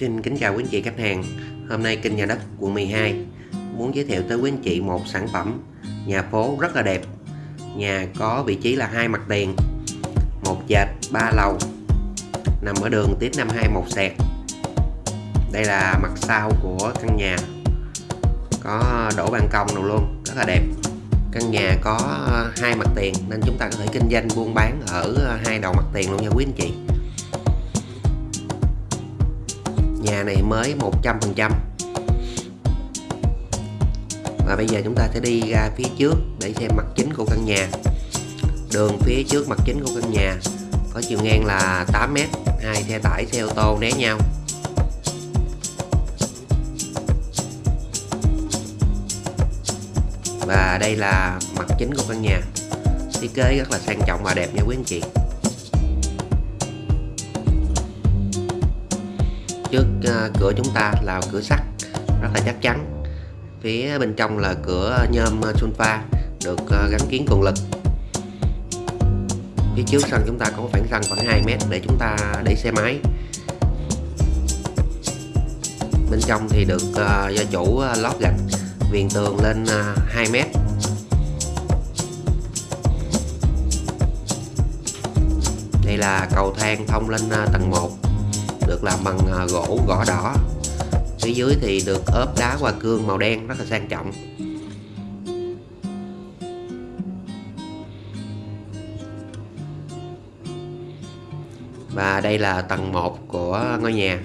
xin kính chào quý anh chị khách hàng. Hôm nay kênh nhà đất quận 12 Muốn giới thiệu tới quý anh chị một sản phẩm Nhà phố rất là đẹp. Nhà có vị trí là hai mặt tiền một dệt ba lầu, Nằm ở đường tiếp 521 sẹt. Đây là mặt sau của căn nhà, Có đổ ban công đồ luôn, Rất là đẹp. Căn nhà có hai mặt tiền Nên chúng ta có thể kinh doanh buôn bán ở hai đầu mặt tiền luôn nha quý anh chị nhà này mới 100% và bây giờ chúng ta sẽ đi ra phía trước để xem mặt chính của căn nhà. Đường phía trước mặt chính của căn nhà có chiều ngang là 8m hai xe tải, xe ô tô né nhau. Và đây là mặt chính của căn nhà. Thiết kế rất là sang trọng và đẹp nha quý anh chị. Trước uh, cửa chúng ta là cửa sắt rất là chắc chắn. Phía bên trong là cửa nhôm sunfa được uh, gắn kiến cường lực. Phía trước sân chúng ta có khoảng sân khoảng 2 mét để chúng ta để xe máy. Bên trong thì được uh, gia chủ lót gạch viền tường lên uh, 2 mét. Đây là cầu thang thông lên uh, tầng 1 được làm bằng à, gỗ gõ đỏ. Phía dưới thì được ốp đá hoa cương màu đen rất là sang trọng. Và đây là tầng 1 của ngôi nhà.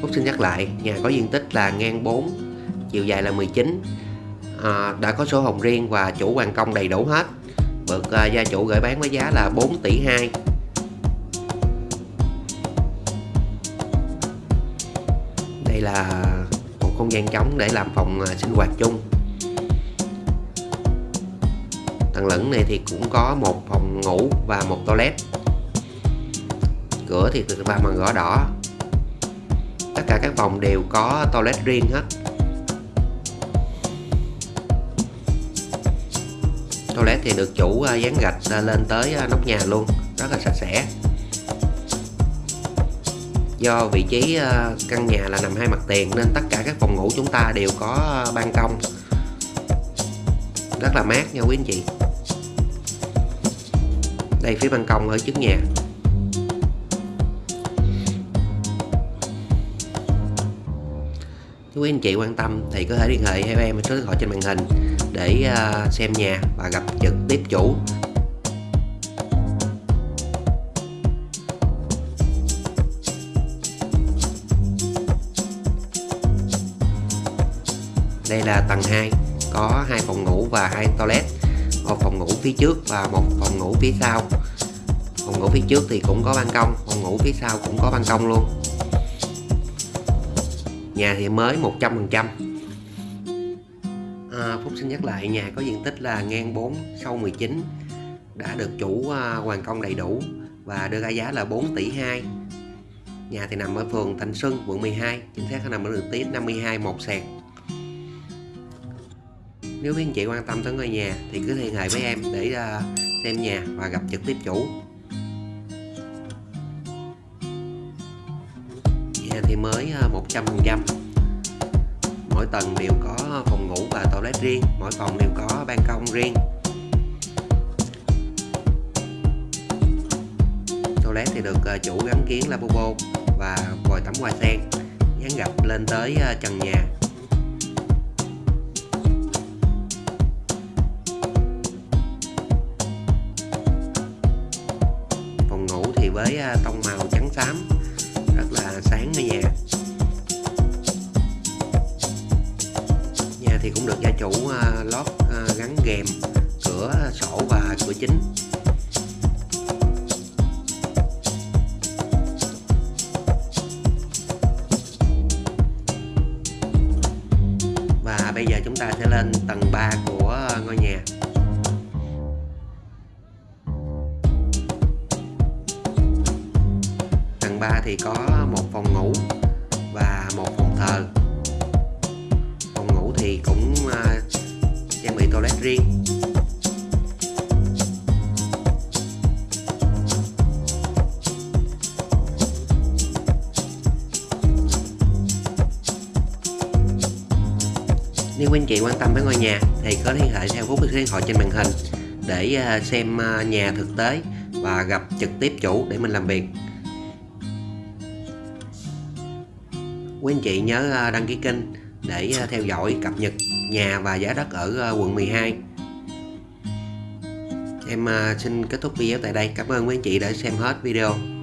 Phúc xin nhắc lại nhà có diện tích là ngang 4 chiều dài là 19 à, đã có sổ hồng riêng và chủ hoàn công đầy đủ hết. Được à, gia chủ gửi bán với giá là 4 tỷ 2 là một không gian trống để làm phòng à, sinh hoạt chung. Tầng lửng này thì cũng có một phòng ngủ và một toilet. Cửa thì được làm bằng gõ đỏ. Tất cả các phòng đều có toilet riêng hết. Toilet thì được chủ à, dán gạch à, lên tới nóc nhà luôn, rất là sạch sẽ do vị trí ờ, căn nhà là nằm hai mặt tiền nên tất cả các phòng ngủ chúng ta đều có ờ, ban công. Rất là mát nha quý anh chị. Đây, phía ban công ở trước nhà. Nếu quý anh chị quan tâm thì có thể liên hệ theo em số điện thoại trên màn hình để ờ, xem nhà và gặp trực tiếp chủ. Đây là tầng 2 có hai phòng ngủ và hai toilet. Một phòng ngủ phía trước và một phòng ngủ phía sau. Phòng ngủ phía trước thì cũng có ban công phòng ngủ phía sau cũng có ban công luôn. Nhà thì mới 100% à, Phúc xin nhắc lại nhà có diện tích là ngang 4 sâu 19 đã được chủ à, hoàn công đầy đủ và đưa ra giá là 4 tỷ 2 nhà thì nằm ở phường Thành Xuân quận 12 chính xác là nằm ở đường tiếp 52 một sẹt nếu quý anh chị quan tâm tới ngôi nhà thì cứ liên hệ với em để uh, xem nhà và gặp trực tiếp chủ. Nhà thì mới ờ, uh, 100% mỗi tầng đều có phòng ngủ và toilet riêng mỗi phòng đều có ban công riêng. Toilet thì được uh, chủ gắn kiến lavabo và vòi tắm hoa sen. Dán gạch lên tới trần nhà. Với à, tông màu trắng xám. Rất là sáng ở nhà. Nhà thì cũng được gia chủ à, lót à, gắn ghềm cửa sổ và cửa chính. Và bây giờ chúng ta sẽ lên tầng 3 của ngôi nhà. 3 thì có một phòng ngủ và một phòng thờ. Phòng ngủ thì cũng à, trang bị toilet riêng. Nếu quý anh chị quan tâm với ngôi nhà thì có liên hệ theo phút điện thoại trên màn hình để à, xem à, nhà thực tế và gặp trực tiếp chủ để mình làm việc. Quý anh chị nhớ à, đăng ký kênh để à, theo dõi cập nhật nhà và giá đất ở à, quận 12 em xin kết thúc video tại đây. Cảm ơn quý anh chị đã xem hết video.